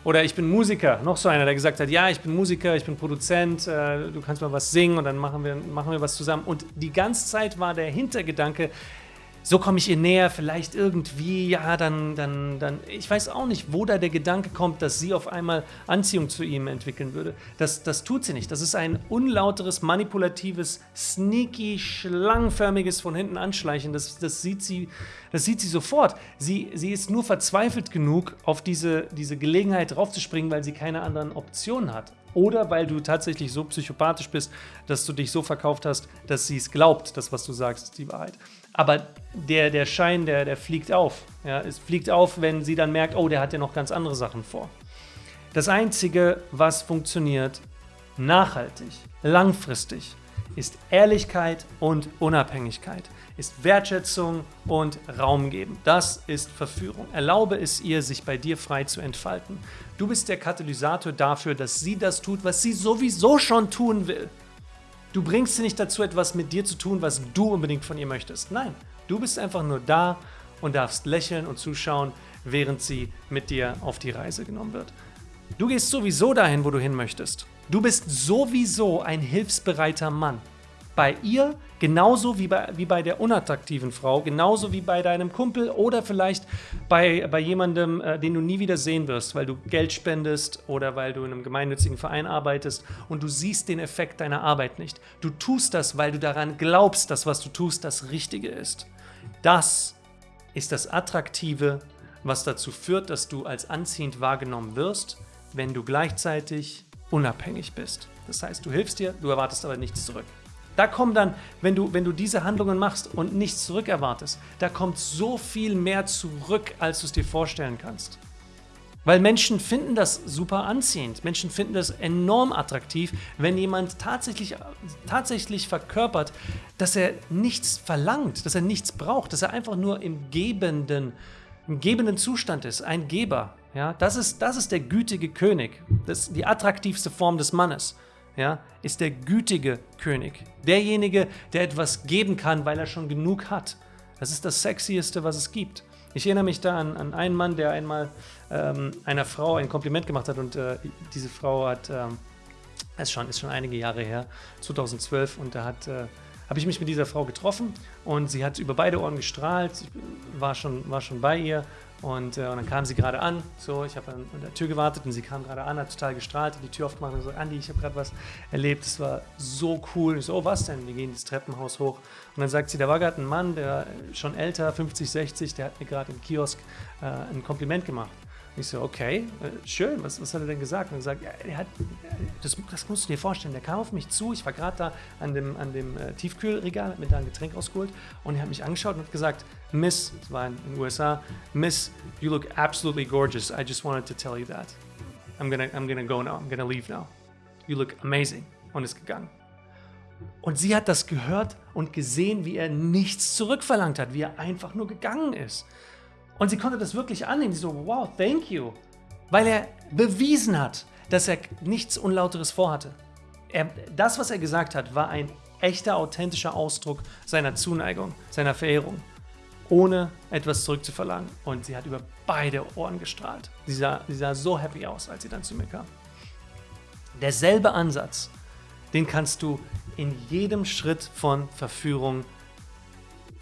oder ich bin Musiker. Noch so einer, der gesagt hat, ja, ich bin Musiker, ich bin Produzent, äh, du kannst mal was singen und dann machen wir, machen wir was zusammen. Und die ganze Zeit war der Hintergedanke, so komme ich ihr näher, vielleicht irgendwie, ja, dann, dann, dann, ich weiß auch nicht, wo da der Gedanke kommt, dass sie auf einmal Anziehung zu ihm entwickeln würde. Das, das tut sie nicht. Das ist ein unlauteres, manipulatives, sneaky, schlangenförmiges von hinten anschleichen. Das, das, sieht, sie, das sieht sie sofort. Sie, sie ist nur verzweifelt genug, auf diese, diese Gelegenheit draufzuspringen, weil sie keine anderen Optionen hat. Oder weil du tatsächlich so psychopathisch bist, dass du dich so verkauft hast, dass sie es glaubt, das, was du sagst, ist die Wahrheit. Aber der, der Schein, der, der fliegt auf. Ja, es fliegt auf, wenn sie dann merkt, oh, der hat ja noch ganz andere Sachen vor. Das Einzige, was funktioniert, nachhaltig, langfristig, ist Ehrlichkeit und Unabhängigkeit, ist Wertschätzung und Raum geben. Das ist Verführung. Erlaube es ihr, sich bei dir frei zu entfalten. Du bist der Katalysator dafür, dass sie das tut, was sie sowieso schon tun will. Du bringst sie nicht dazu, etwas mit dir zu tun, was du unbedingt von ihr möchtest. Nein, du bist einfach nur da und darfst lächeln und zuschauen, während sie mit dir auf die Reise genommen wird. Du gehst sowieso dahin, wo du hin möchtest. Du bist sowieso ein hilfsbereiter Mann bei ihr genauso wie bei, wie bei der unattraktiven Frau, genauso wie bei deinem Kumpel oder vielleicht bei, bei jemandem, äh, den du nie wieder sehen wirst, weil du Geld spendest oder weil du in einem gemeinnützigen Verein arbeitest und du siehst den Effekt deiner Arbeit nicht. Du tust das, weil du daran glaubst, dass was du tust das Richtige ist. Das ist das Attraktive, was dazu führt, dass du als anziehend wahrgenommen wirst, wenn du gleichzeitig unabhängig bist. Das heißt, du hilfst dir, du erwartest aber nichts zurück. Da kommt dann, wenn du, wenn du diese Handlungen machst und nichts zurückerwartest, da kommt so viel mehr zurück, als du es dir vorstellen kannst. Weil Menschen finden das super anziehend. Menschen finden das enorm attraktiv, wenn jemand tatsächlich, tatsächlich verkörpert, dass er nichts verlangt, dass er nichts braucht, dass er einfach nur im gebenden, im gebenden Zustand ist, ein Geber. Ja, das, ist, das ist der gütige König, das ist die attraktivste Form des Mannes ja, ist der gütige König. Derjenige, der etwas geben kann, weil er schon genug hat. Das ist das Sexieste, was es gibt. Ich erinnere mich da an, an einen Mann, der einmal ähm, einer Frau ein Kompliment gemacht hat und äh, diese Frau hat, ähm, ist, schon, ist schon einige Jahre her, 2012, und da hat, äh, habe ich mich mit dieser Frau getroffen und sie hat über beide Ohren gestrahlt, war schon, war schon bei ihr und, äh, und, dann kam sie gerade an, so, ich habe an, der Tür gewartet und sie kam gerade an, hat total gestrahlt, hat die Tür aufgemacht und so, Andi, ich habe gerade was erlebt, es war so cool. Und ich so, oh, was denn? Wir gehen das Treppenhaus hoch. Und dann sagt sie, da war gerade ein Mann, der schon älter, 50, 60, der hat mir gerade im Kiosk äh, ein Kompliment gemacht. Ich so, okay, äh, schön, was, was hat er denn gesagt? Und er sagt, er hat, das, das musst du dir vorstellen, der kam auf mich zu, ich war gerade da an dem, an dem äh, Tiefkühlregal, hat mir da ein Getränk ausgeholt und er hat mich angeschaut und hat gesagt, Miss, das war in den USA, Miss, you look absolutely gorgeous, I just wanted to tell you that. I'm gonna, I'm gonna go now, I'm gonna leave now. You look amazing. Und ist gegangen. Und sie hat das gehört und gesehen, wie er nichts zurückverlangt hat, wie er einfach nur gegangen ist. Und sie konnte das wirklich annehmen. Sie so, wow, thank you. Weil er bewiesen hat, dass er nichts Unlauteres vorhatte. Er, das, was er gesagt hat, war ein echter, authentischer Ausdruck seiner Zuneigung, seiner Verehrung, ohne etwas zurückzuverlangen. Und sie hat über beide Ohren gestrahlt. Sie sah, sie sah so happy aus, als sie dann zu mir kam. Derselbe Ansatz, den kannst du in jedem Schritt von Verführung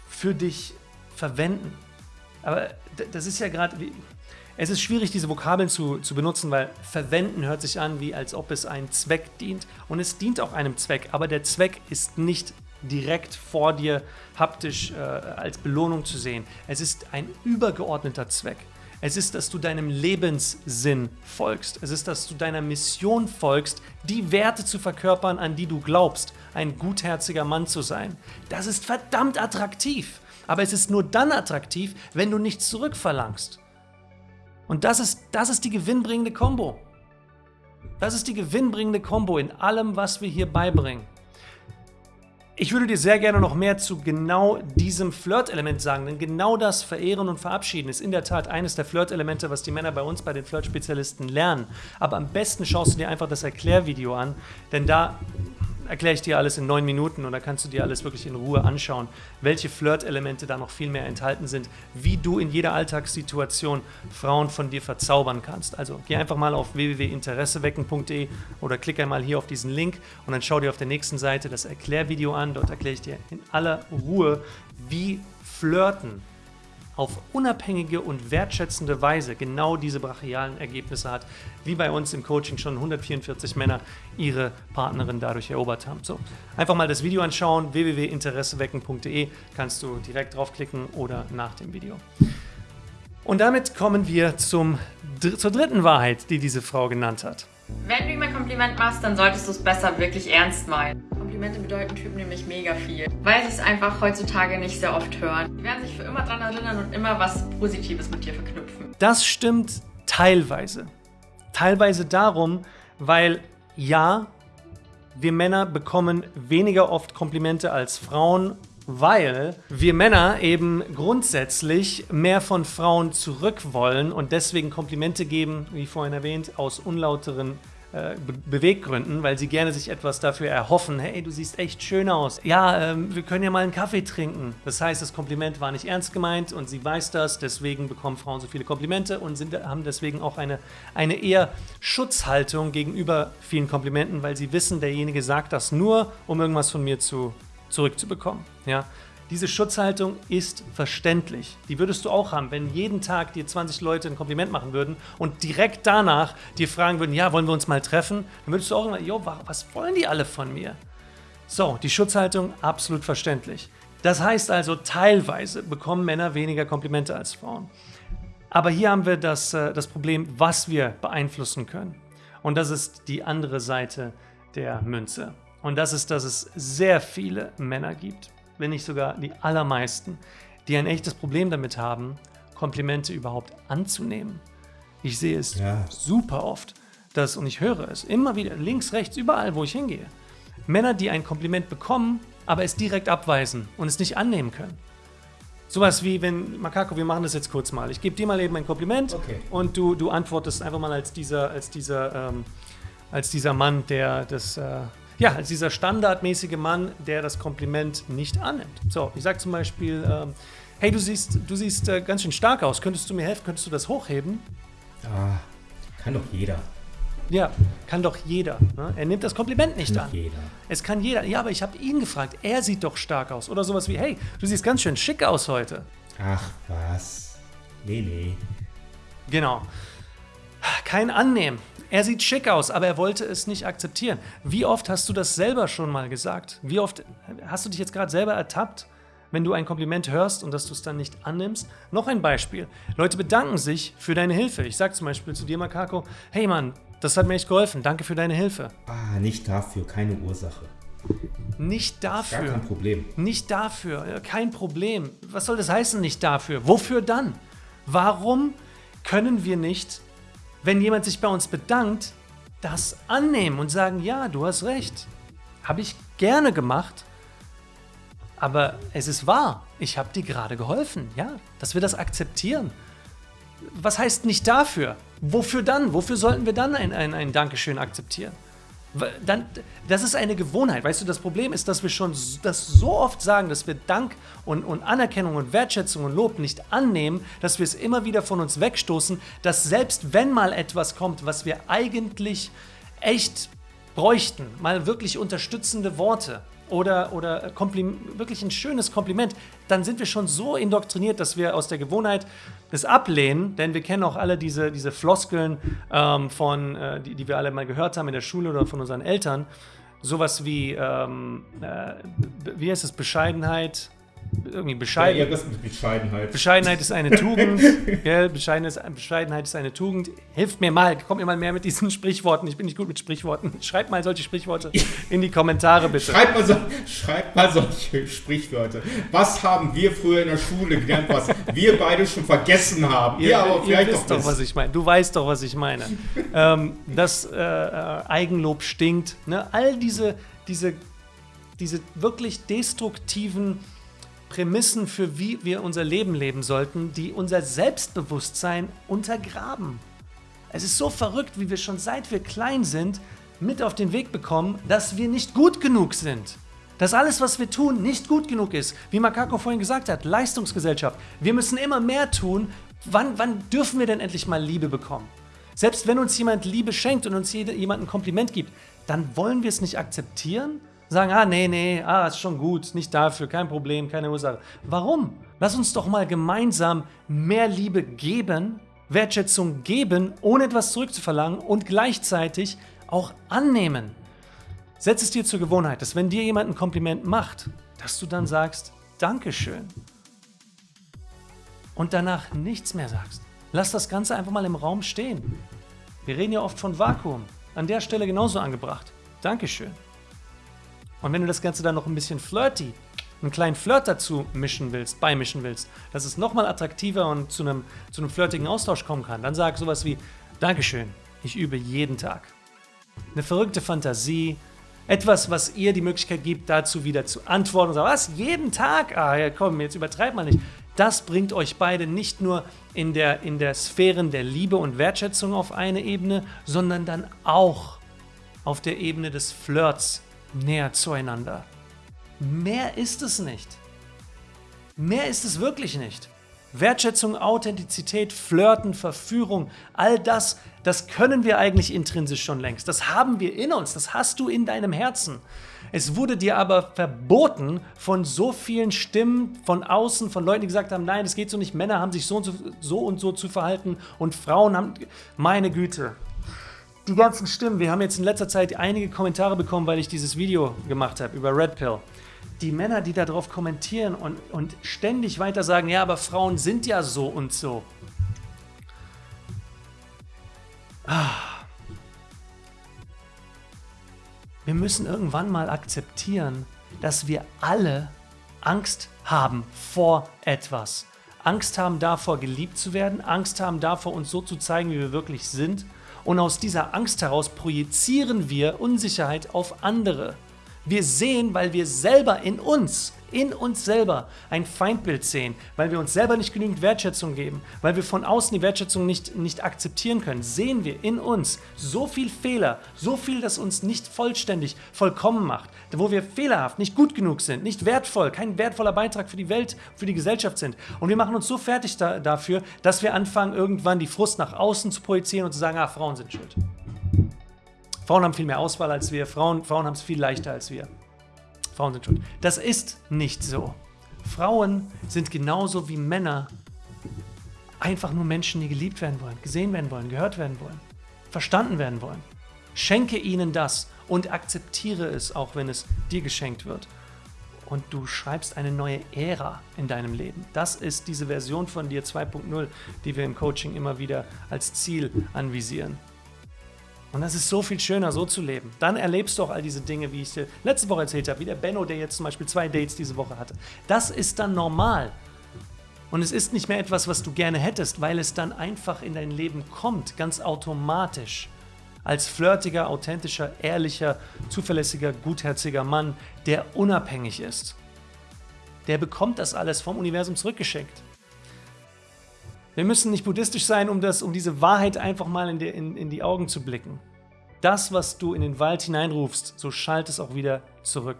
für dich verwenden. Aber das ist ja gerade, es ist schwierig, diese Vokabeln zu, zu benutzen, weil verwenden hört sich an, wie als ob es einem Zweck dient. Und es dient auch einem Zweck, aber der Zweck ist nicht direkt vor dir haptisch äh, als Belohnung zu sehen. Es ist ein übergeordneter Zweck. Es ist, dass du deinem Lebenssinn folgst. Es ist, dass du deiner Mission folgst, die Werte zu verkörpern, an die du glaubst, ein gutherziger Mann zu sein. Das ist verdammt attraktiv. Aber es ist nur dann attraktiv, wenn du nichts zurückverlangst. Und das ist, das ist die gewinnbringende Combo. Das ist die gewinnbringende Combo in allem, was wir hier beibringen. Ich würde dir sehr gerne noch mehr zu genau diesem Flirt-Element sagen, denn genau das Verehren und Verabschieden ist in der Tat eines der Flirt-Elemente, was die Männer bei uns, bei den Flirt-Spezialisten lernen. Aber am besten schaust du dir einfach das Erklärvideo an, denn da erkläre ich dir alles in neun Minuten und da kannst du dir alles wirklich in Ruhe anschauen, welche Flirt-Elemente da noch viel mehr enthalten sind, wie du in jeder Alltagssituation Frauen von dir verzaubern kannst. Also geh einfach mal auf www.interessewecken.de oder klick einmal hier auf diesen Link und dann schau dir auf der nächsten Seite das Erklärvideo an. Dort erkläre ich dir in aller Ruhe, wie Flirten auf unabhängige und wertschätzende Weise genau diese brachialen Ergebnisse hat, wie bei uns im Coaching schon 144 Männer ihre Partnerin dadurch erobert haben. So, einfach mal das Video anschauen, www.interessewecken.de, kannst du direkt draufklicken oder nach dem Video. Und damit kommen wir zum, zur dritten Wahrheit, die diese Frau genannt hat. Wenn du ihm ein Kompliment machst, dann solltest du es besser wirklich ernst meinen. Komplimente bedeuten Typen nämlich mega viel, weil sie es einfach heutzutage nicht sehr oft hören. Sie werden sich für immer daran erinnern und immer was Positives mit dir verknüpfen. Das stimmt teilweise. Teilweise darum, weil ja, wir Männer bekommen weniger oft Komplimente als Frauen, weil wir Männer eben grundsätzlich mehr von Frauen zurück wollen und deswegen Komplimente geben, wie vorhin erwähnt, aus unlauteren äh, Beweggründen, weil sie gerne sich etwas dafür erhoffen. Hey, du siehst echt schön aus. Ja, ähm, wir können ja mal einen Kaffee trinken. Das heißt, das Kompliment war nicht ernst gemeint und sie weiß das. Deswegen bekommen Frauen so viele Komplimente und sind, haben deswegen auch eine, eine eher Schutzhaltung gegenüber vielen Komplimenten, weil sie wissen, derjenige sagt das nur, um irgendwas von mir zu, zurückzubekommen. Ja? Diese Schutzhaltung ist verständlich. Die würdest du auch haben, wenn jeden Tag dir 20 Leute ein Kompliment machen würden und direkt danach dir fragen würden, ja, wollen wir uns mal treffen? Dann würdest du auch immer, jo, was wollen die alle von mir? So, die Schutzhaltung absolut verständlich. Das heißt also, teilweise bekommen Männer weniger Komplimente als Frauen. Aber hier haben wir das, äh, das Problem, was wir beeinflussen können. Und das ist die andere Seite der Münze. Und das ist, dass es sehr viele Männer gibt, wenn nicht sogar die allermeisten, die ein echtes Problem damit haben, Komplimente überhaupt anzunehmen. Ich sehe es ja. super oft, dass, und ich höre es immer wieder, links, rechts, überall, wo ich hingehe. Männer, die ein Kompliment bekommen, aber es direkt abweisen und es nicht annehmen können. Sowas wie, wenn, Makako, wir machen das jetzt kurz mal. Ich gebe dir mal eben ein Kompliment okay. und du, du antwortest einfach mal als dieser, als dieser, ähm, als dieser Mann, der das, äh, ja, als dieser standardmäßige Mann, der das Kompliment nicht annimmt. So, ich sage zum Beispiel, ähm, hey, du siehst, du siehst äh, ganz schön stark aus, könntest du mir helfen, könntest du das hochheben? Ah, kann doch jeder. Ja, kann doch jeder. Ne? Er nimmt das Kompliment nicht kann an. Jeder. Es kann jeder. Ja, aber ich habe ihn gefragt. Er sieht doch stark aus. Oder sowas wie, hey, du siehst ganz schön schick aus heute. Ach, was? Nee, nee. Genau. Kein Annehmen. Er sieht schick aus, aber er wollte es nicht akzeptieren. Wie oft hast du das selber schon mal gesagt? Wie oft hast du dich jetzt gerade selber ertappt, wenn du ein Kompliment hörst und dass du es dann nicht annimmst? Noch ein Beispiel. Leute bedanken sich für deine Hilfe. Ich sage zum Beispiel zu dir, Makako, hey Mann, das hat mir echt geholfen. Danke für deine Hilfe. Ah, nicht dafür, keine Ursache. Nicht dafür. Gar kein Problem. Nicht dafür, kein Problem. Was soll das heißen, nicht dafür? Wofür dann? Warum können wir nicht wenn jemand sich bei uns bedankt, das annehmen und sagen, ja, du hast recht. Habe ich gerne gemacht, aber es ist wahr. Ich habe dir gerade geholfen, ja, dass wir das akzeptieren. Was heißt nicht dafür? Wofür dann? Wofür sollten wir dann ein, ein, ein Dankeschön akzeptieren? Dann, das ist eine Gewohnheit. Weißt du, das Problem ist, dass wir schon das so oft sagen, dass wir Dank und, und Anerkennung und Wertschätzung und Lob nicht annehmen, dass wir es immer wieder von uns wegstoßen, dass selbst wenn mal etwas kommt, was wir eigentlich echt bräuchten, mal wirklich unterstützende Worte, oder, oder wirklich ein schönes Kompliment, dann sind wir schon so indoktriniert, dass wir aus der Gewohnheit es ablehnen, denn wir kennen auch alle diese, diese Floskeln, ähm, von, äh, die, die wir alle mal gehört haben in der Schule oder von unseren Eltern. Sowas wie, ähm, äh, wie heißt es, Bescheidenheit, irgendwie bescheiden. Ja, das ist Bescheidenheit. Bescheidenheit ist eine Tugend. gell? Bescheidenheit, Bescheidenheit ist eine Tugend. Hilft mir mal, kommt mir mal mehr mit diesen Sprichworten. Ich bin nicht gut mit Sprichworten. Schreibt mal solche Sprichworte in die Kommentare bitte. Schreibt mal, so, schreibt mal solche Sprichwörter. Was haben wir früher in der Schule gelernt, was wir beide schon vergessen haben? Ihr, ja, aber vielleicht ihr wisst doch, was ich meine. Du weißt doch, was ich meine. ähm, das äh, äh, Eigenlob stinkt. Ne? All diese, diese, diese wirklich destruktiven Prämissen für wie wir unser Leben leben sollten, die unser Selbstbewusstsein untergraben. Es ist so verrückt, wie wir schon seit wir klein sind mit auf den Weg bekommen, dass wir nicht gut genug sind. Dass alles, was wir tun, nicht gut genug ist. Wie Makako vorhin gesagt hat, Leistungsgesellschaft. Wir müssen immer mehr tun. Wann, wann dürfen wir denn endlich mal Liebe bekommen? Selbst wenn uns jemand Liebe schenkt und uns jemand ein Kompliment gibt, dann wollen wir es nicht akzeptieren? Sagen, ah, nee, nee, ah, ist schon gut, nicht dafür, kein Problem, keine Ursache. Warum? Lass uns doch mal gemeinsam mehr Liebe geben, Wertschätzung geben, ohne etwas zurückzuverlangen und gleichzeitig auch annehmen. Setz es dir zur Gewohnheit, dass wenn dir jemand ein Kompliment macht, dass du dann sagst, Dankeschön. Und danach nichts mehr sagst. Lass das Ganze einfach mal im Raum stehen. Wir reden ja oft von Vakuum. An der Stelle genauso angebracht. Dankeschön. Und wenn du das Ganze dann noch ein bisschen flirty, einen kleinen Flirt dazu mischen willst, beimischen willst, dass es nochmal attraktiver und zu einem, zu einem flirtigen Austausch kommen kann, dann sag sowas wie Dankeschön, ich übe jeden Tag. Eine verrückte Fantasie, etwas, was ihr die Möglichkeit gibt, dazu wieder zu antworten und sagen, was, jeden Tag? Ah, ja, komm, jetzt übertreibt man nicht. Das bringt euch beide nicht nur in der, in der Sphären der Liebe und Wertschätzung auf eine Ebene, sondern dann auch auf der Ebene des Flirts näher zueinander. Mehr ist es nicht. Mehr ist es wirklich nicht. Wertschätzung, Authentizität, Flirten, Verführung, all das, das können wir eigentlich intrinsisch schon längst. Das haben wir in uns, das hast du in deinem Herzen. Es wurde dir aber verboten von so vielen Stimmen von außen, von Leuten, die gesagt haben, nein, das geht so nicht, Männer haben sich so und so, so, und so zu verhalten und Frauen haben, meine Güte. Die ganzen Stimmen, wir haben jetzt in letzter Zeit einige Kommentare bekommen, weil ich dieses Video gemacht habe über Red Pill die Männer, die darauf kommentieren und, und ständig weiter sagen, ja, aber Frauen sind ja so und so. Ah. Wir müssen irgendwann mal akzeptieren, dass wir alle Angst haben vor etwas. Angst haben davor, geliebt zu werden, Angst haben davor, uns so zu zeigen, wie wir wirklich sind. Und aus dieser Angst heraus projizieren wir Unsicherheit auf andere. Wir sehen, weil wir selber in uns, in uns selber ein Feindbild sehen, weil wir uns selber nicht genügend Wertschätzung geben, weil wir von außen die Wertschätzung nicht, nicht akzeptieren können, sehen wir in uns so viel Fehler, so viel, das uns nicht vollständig, vollkommen macht, wo wir fehlerhaft, nicht gut genug sind, nicht wertvoll, kein wertvoller Beitrag für die Welt, für die Gesellschaft sind. Und wir machen uns so fertig da, dafür, dass wir anfangen, irgendwann die Frust nach außen zu projizieren und zu sagen, ah, Frauen sind schuld. Frauen haben viel mehr Auswahl als wir, Frauen, Frauen haben es viel leichter als wir. Frauen sind schuld. Das ist nicht so. Frauen sind genauso wie Männer einfach nur Menschen, die geliebt werden wollen, gesehen werden wollen, gehört werden wollen, verstanden werden wollen. Schenke ihnen das und akzeptiere es, auch wenn es dir geschenkt wird. Und du schreibst eine neue Ära in deinem Leben. Das ist diese Version von dir 2.0, die wir im Coaching immer wieder als Ziel anvisieren. Und das ist so viel schöner, so zu leben. Dann erlebst du auch all diese Dinge, wie ich dir letzte Woche erzählt habe, wie der Benno, der jetzt zum Beispiel zwei Dates diese Woche hatte. Das ist dann normal. Und es ist nicht mehr etwas, was du gerne hättest, weil es dann einfach in dein Leben kommt, ganz automatisch. Als flirtiger, authentischer, ehrlicher, zuverlässiger, gutherziger Mann, der unabhängig ist. Der bekommt das alles vom Universum zurückgeschenkt. Wir müssen nicht buddhistisch sein, um, das, um diese Wahrheit einfach mal in die, in, in die Augen zu blicken. Das, was du in den Wald hineinrufst, so schallt es auch wieder zurück.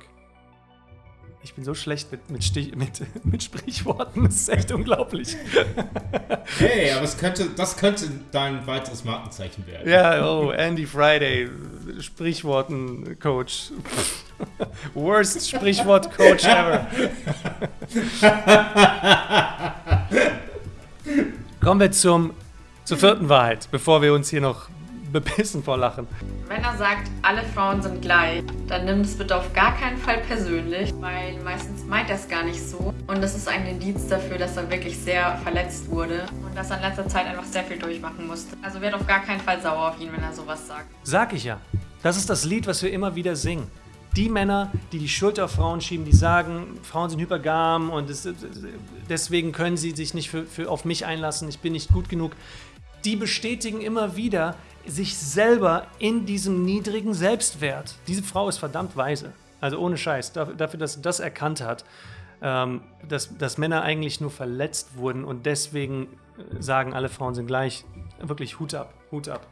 Ich bin so schlecht mit, mit, Stich, mit, mit Sprichworten, das ist echt unglaublich. Hey, aber es könnte, das könnte dein weiteres Markenzeichen werden. Ja, oh, Andy Friday, Sprichworten-Coach. Worst Sprichwort-Coach ever. Kommen wir zum, zur vierten Wahrheit, bevor wir uns hier noch bepissen vor Lachen. Wenn er sagt, alle Frauen sind gleich, dann nimm es bitte auf gar keinen Fall persönlich, weil meistens meint er es gar nicht so. Und das ist ein Indiz dafür, dass er wirklich sehr verletzt wurde und dass er in letzter Zeit einfach sehr viel durchmachen musste. Also werd auf gar keinen Fall sauer auf ihn, wenn er sowas sagt. Sag ich ja. Das ist das Lied, was wir immer wieder singen. Die Männer, die die Schuld auf Frauen schieben, die sagen, Frauen sind hypergam und es, deswegen können sie sich nicht für, für auf mich einlassen, ich bin nicht gut genug, die bestätigen immer wieder sich selber in diesem niedrigen Selbstwert. Diese Frau ist verdammt weise. Also ohne Scheiß, dafür, dass sie das erkannt hat, ähm, dass, dass Männer eigentlich nur verletzt wurden und deswegen sagen, alle Frauen sind gleich. Wirklich Hut ab, Hut ab.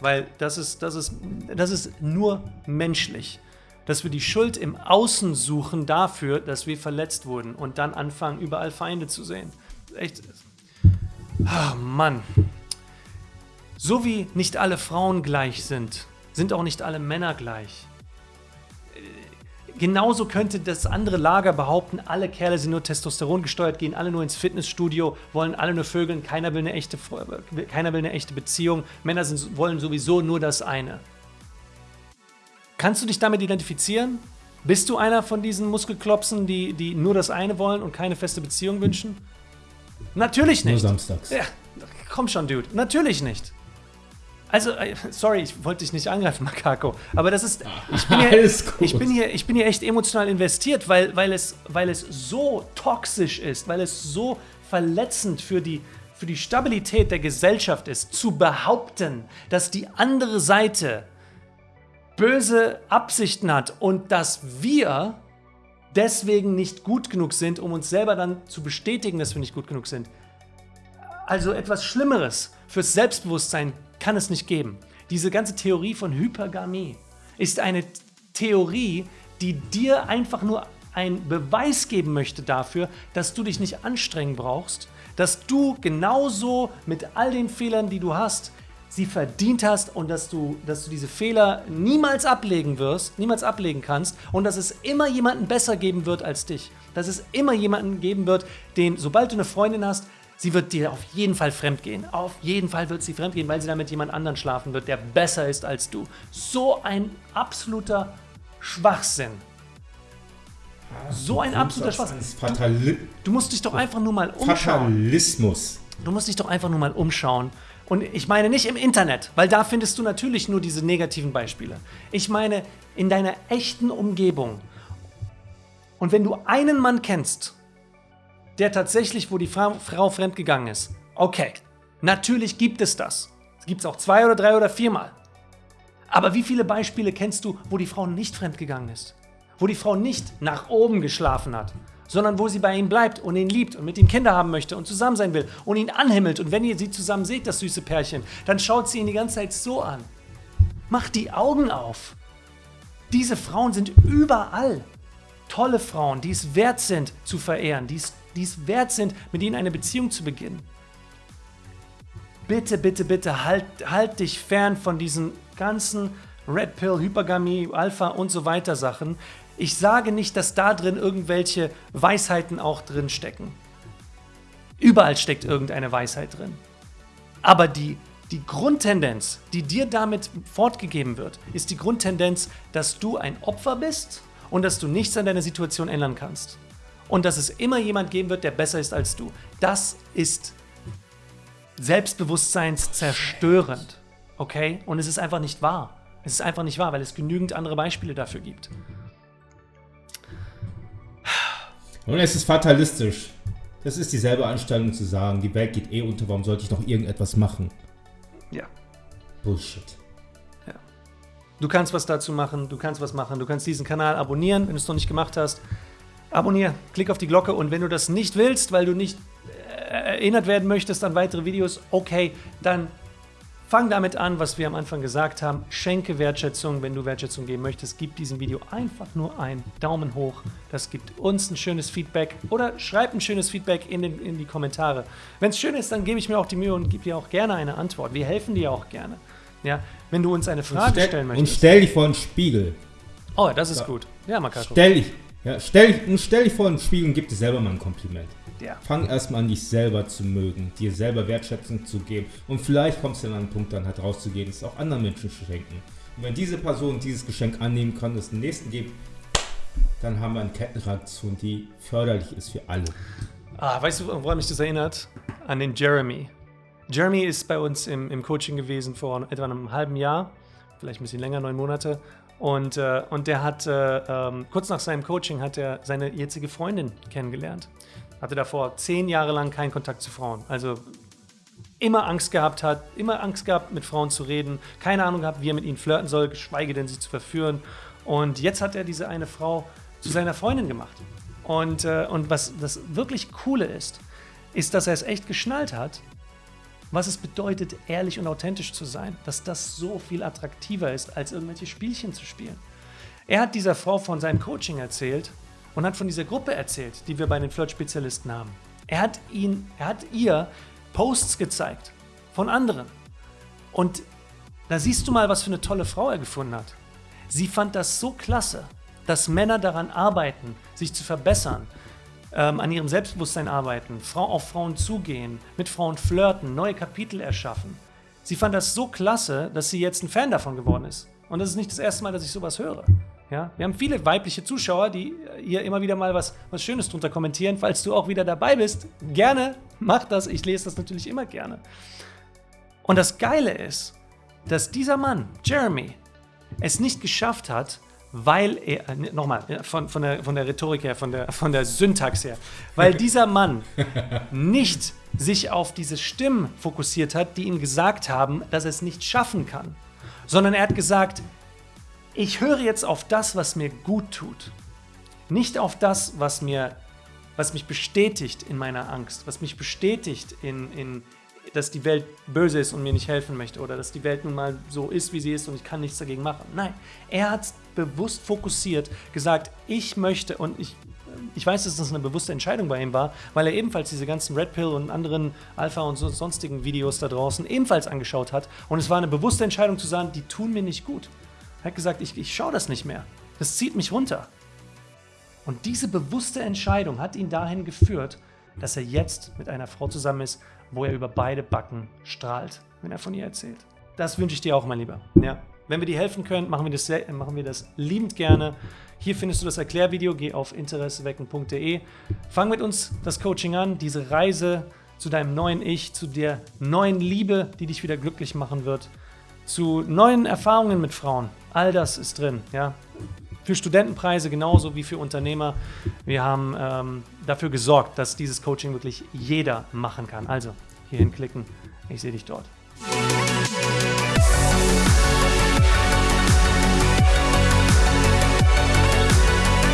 weil das ist, das ist, das ist nur menschlich. Dass wir die Schuld im Außen suchen dafür, dass wir verletzt wurden und dann anfangen, überall Feinde zu sehen. Echt. Ah, Mann. So wie nicht alle Frauen gleich sind, sind auch nicht alle Männer gleich. Genauso könnte das andere Lager behaupten, alle Kerle sind nur Testosteron gesteuert, gehen alle nur ins Fitnessstudio, wollen alle nur Vögeln, keiner will eine echte, keiner will eine echte Beziehung, Männer sind, wollen sowieso nur das eine. Kannst du dich damit identifizieren? Bist du einer von diesen Muskelklopsen, die, die nur das eine wollen und keine feste Beziehung wünschen? Natürlich nicht. Nur samstags. Ja, komm schon, Dude. Natürlich nicht. Also, äh, sorry, ich wollte dich nicht angreifen, Makako, aber das ist. Ich bin hier, Alles gut. ich bin hier, ich bin hier echt emotional investiert, weil, weil, es, weil es so toxisch ist, weil es so verletzend für die, für die Stabilität der Gesellschaft ist, zu behaupten, dass die andere Seite böse Absichten hat und dass wir deswegen nicht gut genug sind, um uns selber dann zu bestätigen, dass wir nicht gut genug sind. Also etwas Schlimmeres fürs Selbstbewusstsein kann es nicht geben. Diese ganze Theorie von Hypergamie ist eine Theorie, die dir einfach nur einen Beweis geben möchte dafür, dass du dich nicht anstrengen brauchst, dass du genauso mit all den Fehlern, die du hast, sie verdient hast und dass du, dass du diese Fehler niemals ablegen wirst, niemals ablegen kannst und dass es immer jemanden besser geben wird als dich. Dass es immer jemanden geben wird, den, sobald du eine Freundin hast, sie wird dir auf jeden Fall fremd gehen. Auf jeden Fall wird sie fremd gehen, weil sie dann mit jemand anderen schlafen wird, der besser ist als du. So ein absoluter Schwachsinn. So ein absoluter Schwachsinn. Fatali Du musst dich doch einfach nur mal umschauen. Fatalismus. Du musst dich doch einfach nur mal umschauen. Und ich meine nicht im Internet, weil da findest du natürlich nur diese negativen Beispiele. Ich meine in deiner echten Umgebung. Und wenn du einen Mann kennst, der tatsächlich, wo die Frau, Frau fremdgegangen ist, okay, natürlich gibt es das. Es gibt es auch zwei oder drei oder viermal. Aber wie viele Beispiele kennst du, wo die Frau nicht fremdgegangen ist? Wo die Frau nicht nach oben geschlafen hat, sondern wo sie bei ihm bleibt und ihn liebt und mit ihm Kinder haben möchte und zusammen sein will und ihn anhimmelt. Und wenn ihr sie zusammen seht, das süße Pärchen, dann schaut sie ihn die ganze Zeit so an. Macht die Augen auf. Diese Frauen sind überall. Tolle Frauen, die es wert sind zu verehren, die es, die es wert sind, mit ihnen eine Beziehung zu beginnen. Bitte, bitte, bitte, halt, halt dich fern von diesen ganzen Red Pill, Hypergamie, Alpha und so weiter Sachen. Ich sage nicht, dass da drin irgendwelche Weisheiten auch drin stecken. Überall steckt irgendeine Weisheit drin. Aber die, die Grundtendenz, die dir damit fortgegeben wird, ist die Grundtendenz, dass du ein Opfer bist und dass du nichts an deiner Situation ändern kannst. Und dass es immer jemand geben wird, der besser ist als du. Das ist selbstbewusstseinszerstörend. Okay? Und es ist einfach nicht wahr. Es ist einfach nicht wahr, weil es genügend andere Beispiele dafür gibt. Und es ist fatalistisch. Das ist dieselbe Anstellung zu sagen, die Welt geht eh unter, warum sollte ich noch irgendetwas machen? Ja. Bullshit. Du kannst was dazu machen, du kannst was machen, du kannst diesen Kanal abonnieren, wenn du es noch nicht gemacht hast. Abonnier, klick auf die Glocke und wenn du das nicht willst, weil du nicht äh, erinnert werden möchtest an weitere Videos, okay, dann fang damit an, was wir am Anfang gesagt haben. Schenke Wertschätzung, wenn du Wertschätzung geben möchtest. Gib diesem Video einfach nur einen Daumen hoch. Das gibt uns ein schönes Feedback oder schreib ein schönes Feedback in, den, in die Kommentare. Wenn es schön ist, dann gebe ich mir auch die Mühe und gebe dir auch gerne eine Antwort. Wir helfen dir auch gerne. Ja, wenn du uns eine Frage und stell, stellen und möchtest. stell dich vor einen Spiegel. oh, das ist gut. Ja, Makako. Stell dich, ja, stell, stell dich vor einen Spiegel und gib dir selber mal ein Kompliment. Ja. Fang erstmal an, dich selber zu mögen, dir selber Wertschätzung zu geben. Und vielleicht kommst du dann an einen Punkt, dann halt rauszugehen, es auch anderen Menschen zu schenken. Und wenn diese Person dieses Geschenk annehmen kann, es den nächsten gibt, dann haben wir eine Kettenreaktion, die förderlich ist für alle. Ah, weißt du, woran mich das erinnert? An den Jeremy. Jeremy ist bei uns im, im Coaching gewesen vor etwa einem halben Jahr, vielleicht ein bisschen länger, neun Monate. Und, äh, und der hat, äh, ähm, kurz nach seinem Coaching hat er seine jetzige Freundin kennengelernt. Hatte davor zehn Jahre lang keinen Kontakt zu Frauen. Also immer Angst gehabt hat, immer Angst gehabt, mit Frauen zu reden, keine Ahnung gehabt, wie er mit ihnen flirten soll, geschweige denn sie zu verführen. Und jetzt hat er diese eine Frau zu seiner Freundin gemacht. Und, äh, und was das wirklich Coole ist, ist, dass er es echt geschnallt hat, was es bedeutet, ehrlich und authentisch zu sein, dass das so viel attraktiver ist, als irgendwelche Spielchen zu spielen. Er hat dieser Frau von seinem Coaching erzählt und hat von dieser Gruppe erzählt, die wir bei den Flirt-Spezialisten haben. Er hat, ihn, er hat ihr Posts gezeigt von anderen. Und da siehst du mal, was für eine tolle Frau er gefunden hat. Sie fand das so klasse, dass Männer daran arbeiten, sich zu verbessern, ähm, an ihrem Selbstbewusstsein arbeiten, Frau auf Frauen zugehen, mit Frauen flirten, neue Kapitel erschaffen. Sie fand das so klasse, dass sie jetzt ein Fan davon geworden ist. Und das ist nicht das erste Mal, dass ich sowas höre. Ja? Wir haben viele weibliche Zuschauer, die hier immer wieder mal was, was Schönes drunter kommentieren. Falls du auch wieder dabei bist, gerne mach das. Ich lese das natürlich immer gerne. Und das Geile ist, dass dieser Mann, Jeremy, es nicht geschafft hat, weil er, äh, nochmal, von, von, der, von der Rhetorik her, von der, von der Syntax her, weil dieser Mann nicht sich auf diese Stimmen fokussiert hat, die ihm gesagt haben, dass er es nicht schaffen kann, sondern er hat gesagt, ich höre jetzt auf das, was mir gut tut, nicht auf das, was mir was mich bestätigt in meiner Angst, was mich bestätigt in, in, dass die Welt böse ist und mir nicht helfen möchte oder dass die Welt nun mal so ist, wie sie ist und ich kann nichts dagegen machen. Nein, er hat bewusst fokussiert gesagt, ich möchte und ich, ich weiß, dass das eine bewusste Entscheidung bei ihm war, weil er ebenfalls diese ganzen Red Pill und anderen Alpha und so, sonstigen Videos da draußen ebenfalls angeschaut hat und es war eine bewusste Entscheidung zu sagen, die tun mir nicht gut. Er hat gesagt, ich, ich schaue das nicht mehr. Das zieht mich runter. Und diese bewusste Entscheidung hat ihn dahin geführt, dass er jetzt mit einer Frau zusammen ist, wo er über beide Backen strahlt, wenn er von ihr erzählt. Das wünsche ich dir auch, mein Lieber. Ja. Wenn wir dir helfen können, machen wir, das, machen wir das liebend gerne. Hier findest du das Erklärvideo. Geh auf interessewecken.de. Fang mit uns das Coaching an, diese Reise zu deinem neuen Ich, zu der neuen Liebe, die dich wieder glücklich machen wird, zu neuen Erfahrungen mit Frauen. All das ist drin. Ja für Studentenpreise genauso wie für Unternehmer. Wir haben ähm, dafür gesorgt, dass dieses Coaching wirklich jeder machen kann. Also hierhin klicken. Ich sehe dich dort.